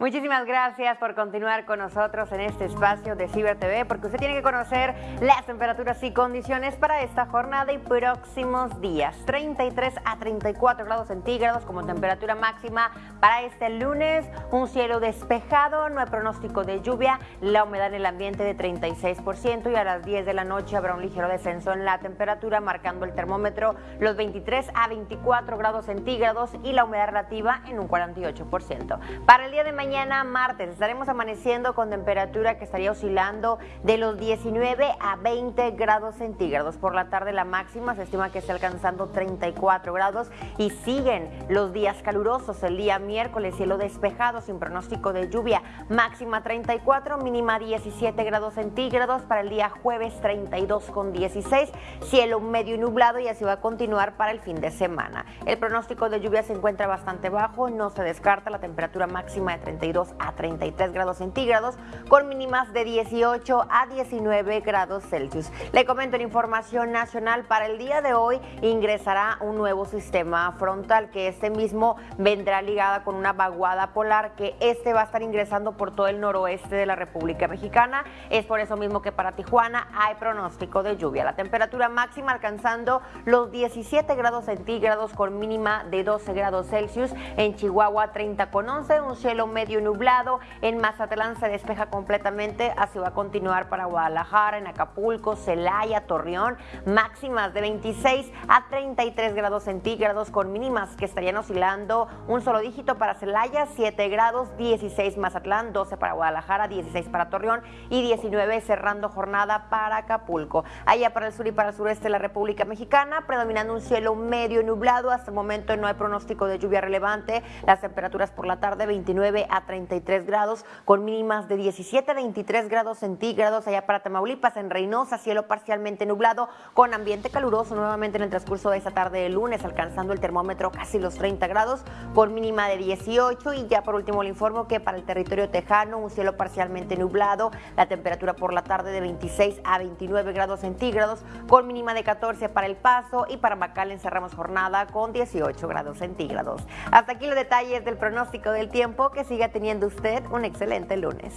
Muchísimas gracias por continuar con nosotros en este espacio de Ciber TV, porque usted tiene que conocer las temperaturas y condiciones para esta jornada y próximos días. 33 a 34 grados centígrados como temperatura máxima para este lunes. Un cielo despejado, no hay pronóstico de lluvia, la humedad en el ambiente de 36% y a las 10 de la noche habrá un ligero descenso en la temperatura, marcando el termómetro los 23 a 24 grados centígrados y la humedad relativa en un 48%. Para el día de mañana, mañana martes estaremos amaneciendo con temperatura que estaría oscilando de los 19 a 20 grados centígrados. Por la tarde la máxima se estima que esté alcanzando 34 grados y siguen los días calurosos. El día miércoles cielo despejado sin pronóstico de lluvia, máxima 34, mínima 17 grados centígrados. Para el día jueves 32 con 16, cielo medio nublado y así va a continuar para el fin de semana. El pronóstico de lluvia se encuentra bastante bajo, no se descarta la temperatura máxima de 30 a 33 grados centígrados, con mínimas de 18 a 19 grados Celsius. Le comento en información nacional, para el día de hoy ingresará un nuevo sistema frontal, que este mismo vendrá ligada con una vaguada polar, que este va a estar ingresando por todo el noroeste de la República Mexicana. Es por eso mismo que para Tijuana hay pronóstico de lluvia. La temperatura máxima alcanzando los 17 grados centígrados con mínima de 12 grados Celsius. En Chihuahua 30 con 11, un cielo medio nublado. En Mazatlán se despeja completamente, así va a continuar para Guadalajara, en Acapulco, Celaya, Torreón, máximas de 26 a 33 grados centígrados con mínimas que estarían oscilando un solo dígito para Celaya, 7 grados, 16 Mazatlán, 12 para Guadalajara, 16 para Torreón y 19 cerrando jornada para Acapulco. Allá para el sur y para el sureste de la República Mexicana, predominando un cielo medio nublado, hasta el momento no hay pronóstico de lluvia relevante, las temperaturas por la tarde 29 a 33 grados, con mínimas de 17 a 23 grados centígrados allá para Tamaulipas, en Reynosa, cielo parcialmente nublado, con ambiente caluroso nuevamente en el transcurso de esta tarde de lunes, alcanzando el termómetro casi los 30 grados, con mínima de 18 y ya por último le informo que para el territorio tejano, un cielo parcialmente nublado, la temperatura por la tarde de 26 a 29 grados centígrados, con mínima de 14 para El Paso y para Macal encerramos jornada con 18 grados centígrados. Hasta aquí los detalles del pronóstico del tiempo que siga teniendo usted un excelente lunes.